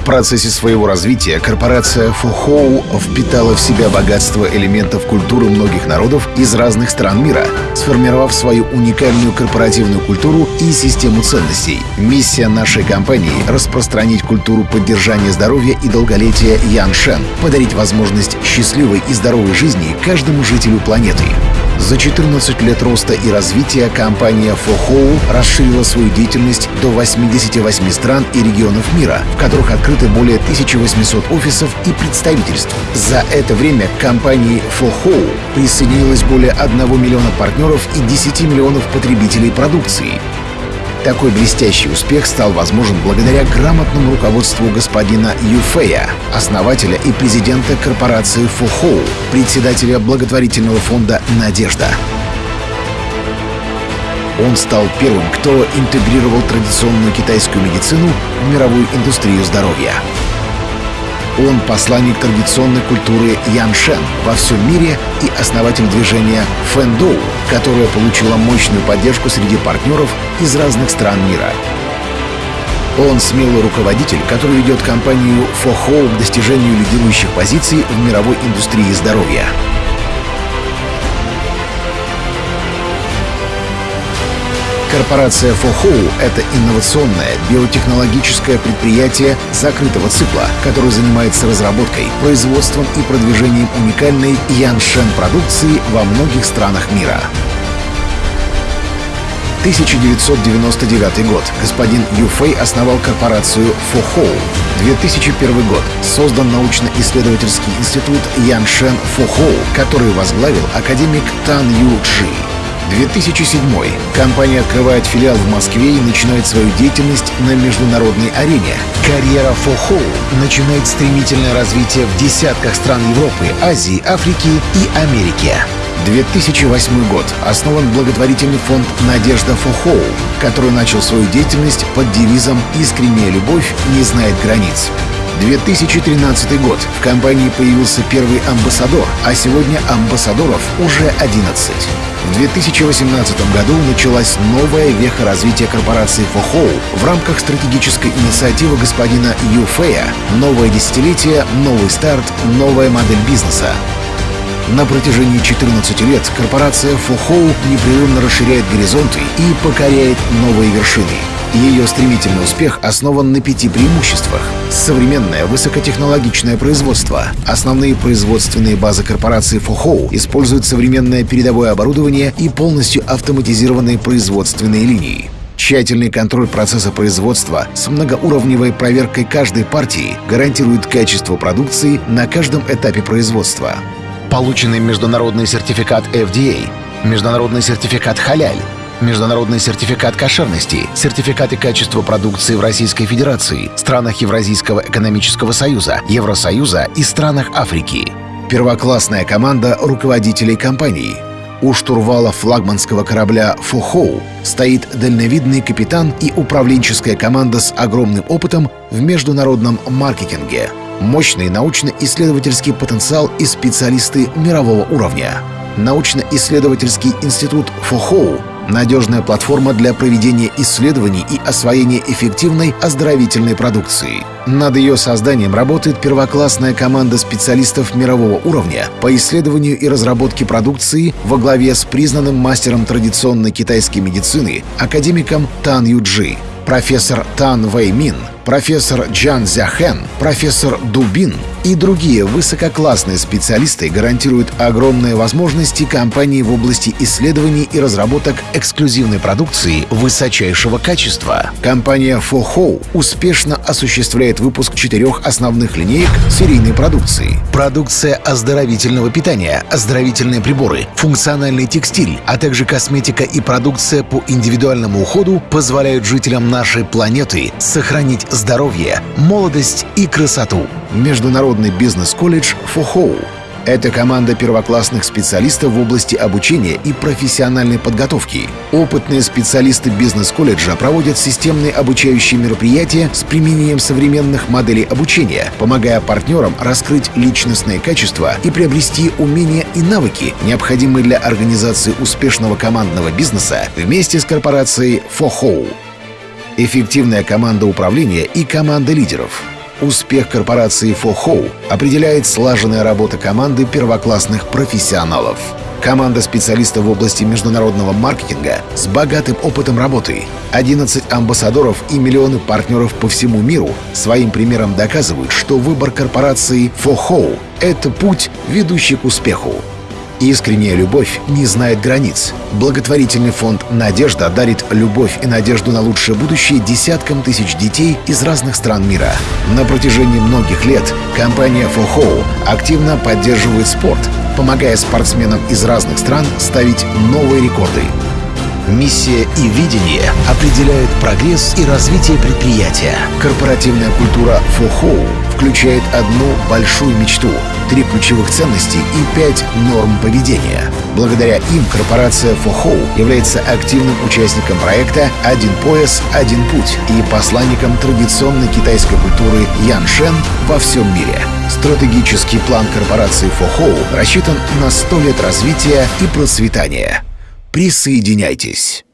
В процессе своего развития корпорация Фухоу впитала в себя богатство элементов культуры многих народов из разных стран мира, сформировав свою уникальную корпоративную культуру и систему ценностей. Миссия нашей компании — распространить культуру поддержания здоровья и долголетия Ян подарить возможность счастливой и здоровой жизни каждому жителю планеты. За 14 лет роста и развития компания Фохоу расширила свою деятельность до 88 стран и регионов мира, в которых открыты более 1800 офисов и представительств. За это время к компании Фохоу присоединилось более 1 миллиона партнеров и 10 миллионов потребителей продукции. Такой блестящий успех стал возможен благодаря грамотному руководству господина Юфея, основателя и президента корпорации Фухоу, председателя благотворительного фонда «Надежда». Он стал первым, кто интегрировал традиционную китайскую медицину в мировую индустрию здоровья. Он посланник традиционной культуры Яншен во всем мире и основатель движения Фэндоу, которое получило мощную поддержку среди партнеров из разных стран мира. Он смелый руководитель, который ведет компанию Фохоу к достижению лидирующих позиций в мировой индустрии здоровья. Корпорация Фохоу — это инновационное биотехнологическое предприятие закрытого цикла, которое занимается разработкой, производством и продвижением уникальной Яншен продукции во многих странах мира. 1999 год. Господин Юфэй основал корпорацию Фохоу. 2001 год. Создан научно-исследовательский институт Яншен Фохоу, который возглавил академик Тан Ю Чжи. 2007. Компания открывает филиал в Москве и начинает свою деятельность на международной арене. Карьера Фохоу начинает стремительное развитие в десятках стран Европы, Азии, Африки и Америки. 2008 год. Основан благотворительный фонд «Надежда Фохоу», который начал свою деятельность под девизом «Искренняя любовь не знает границ». 2013 год. В компании появился первый амбассадор, а сегодня амбассадоров уже 11. В 2018 году началась новая веха развития корпорации Фохоу в рамках стратегической инициативы господина Юфея «Новое десятилетие, новый старт, новая модель бизнеса». На протяжении 14 лет корпорация Фохоу непрерывно расширяет горизонты и покоряет новые вершины. Ее стремительный успех основан на пяти преимуществах. Современное высокотехнологичное производство. Основные производственные базы корпорации Фохоу используют современное передовое оборудование и полностью автоматизированные производственные линии. Тщательный контроль процесса производства с многоуровневой проверкой каждой партии гарантирует качество продукции на каждом этапе производства. Полученный международный сертификат FDA, международный сертификат «Халяль», международный сертификат кошерности, сертификаты качества продукции в Российской Федерации, странах Евразийского экономического союза, Евросоюза и странах Африки. Первоклассная команда руководителей компании. У штурвала флагманского корабля «Фухоу» стоит дальновидный капитан и управленческая команда с огромным опытом в международном маркетинге. Мощный научно-исследовательский потенциал и специалисты мирового уровня. Научно-исследовательский институт Фухоу надежная платформа для проведения исследований и освоения эффективной оздоровительной продукции. Над ее созданием работает первоклассная команда специалистов мирового уровня по исследованию и разработке продукции во главе с признанным мастером традиционной китайской медицины академиком Тан Юджи профессор Тан Вэй Мин, профессор Джан Зяхэн, профессор Дубин и другие высококлассные специалисты гарантируют огромные возможности компании в области исследований и разработок эксклюзивной продукции высочайшего качества. Компания Фохоу успешно осуществляет выпуск четырех основных линеек серийной продукции. Продукция оздоровительного питания, оздоровительные приборы, функциональный текстиль, а также косметика и продукция по индивидуальному уходу позволяют жителям нашей планеты сохранить здоровье, молодость и красоту. Международный бизнес-колледж «Фохоу». Это команда первоклассных специалистов в области обучения и профессиональной подготовки. Опытные специалисты бизнес-колледжа проводят системные обучающие мероприятия с применением современных моделей обучения, помогая партнерам раскрыть личностные качества и приобрести умения и навыки, необходимые для организации успешного командного бизнеса вместе с корпорацией «Фохоу». Эффективная команда управления и команда лидеров — Успех корпорации Фохоу определяет слаженная работа команды первоклассных профессионалов. Команда специалистов в области международного маркетинга с богатым опытом работы, 11 амбассадоров и миллионы партнеров по всему миру своим примером доказывают, что выбор корпорации Фохоу — это путь, ведущий к успеху. Искренняя любовь не знает границ. Благотворительный фонд «Надежда» дарит любовь и надежду на лучшее будущее десяткам тысяч детей из разных стран мира. На протяжении многих лет компания «Фохоу» активно поддерживает спорт, помогая спортсменам из разных стран ставить новые рекорды. Миссия и видение определяют прогресс и развитие предприятия. Корпоративная культура «Фохоу» включает одну большую мечту, три ключевых ценности и пять норм поведения. Благодаря им корпорация «Фохоу» является активным участником проекта «Один пояс, один путь» и посланником традиционной китайской культуры Яншен во всем мире. Стратегический план корпорации «Фохоу» рассчитан на 100 лет развития и процветания. Присоединяйтесь!